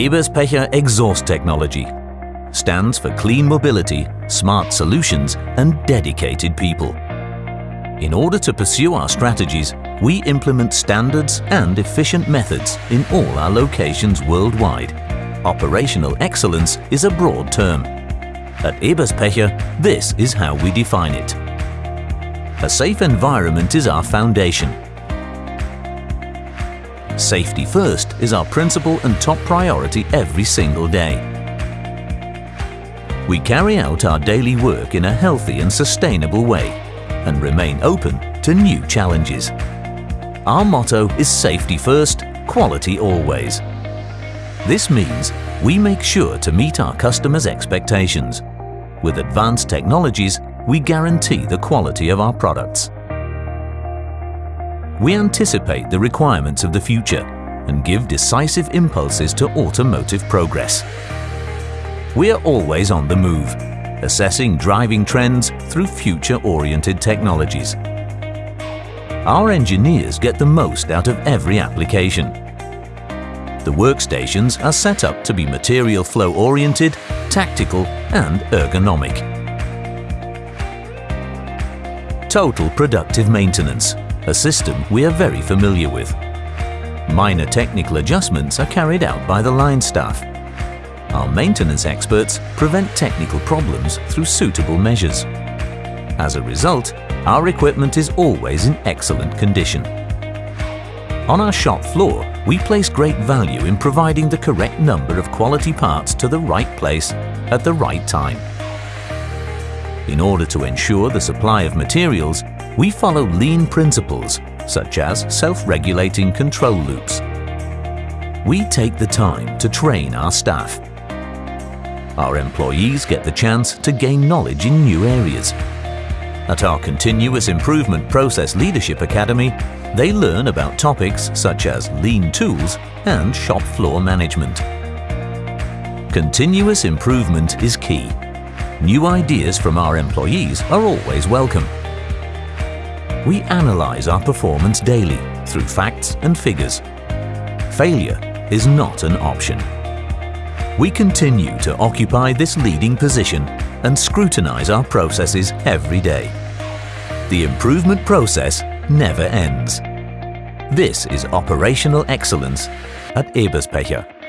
Eberspächer Exhaust Technology stands for clean mobility, smart solutions and dedicated people. In order to pursue our strategies, we implement standards and efficient methods in all our locations worldwide. Operational excellence is a broad term. At Eberspächer, this is how we define it. A safe environment is our foundation. Safety first is our principle and top priority every single day. We carry out our daily work in a healthy and sustainable way and remain open to new challenges. Our motto is safety first, quality always. This means we make sure to meet our customers' expectations. With advanced technologies, we guarantee the quality of our products. We anticipate the requirements of the future and give decisive impulses to automotive progress. We are always on the move, assessing driving trends through future-oriented technologies. Our engineers get the most out of every application. The workstations are set up to be material flow oriented, tactical and ergonomic. Total Productive Maintenance, a system we are very familiar with. Minor technical adjustments are carried out by the line staff our maintenance experts prevent technical problems through suitable measures. As a result, our equipment is always in excellent condition. On our shop floor, we place great value in providing the correct number of quality parts to the right place at the right time. In order to ensure the supply of materials, we follow lean principles such as self-regulating control loops. We take the time to train our staff our employees get the chance to gain knowledge in new areas. At our Continuous Improvement Process Leadership Academy, they learn about topics such as lean tools and shop floor management. Continuous improvement is key. New ideas from our employees are always welcome. We analyze our performance daily through facts and figures. Failure is not an option. We continue to occupy this leading position and scrutinize our processes every day. The improvement process never ends. This is operational excellence at Eberspächer.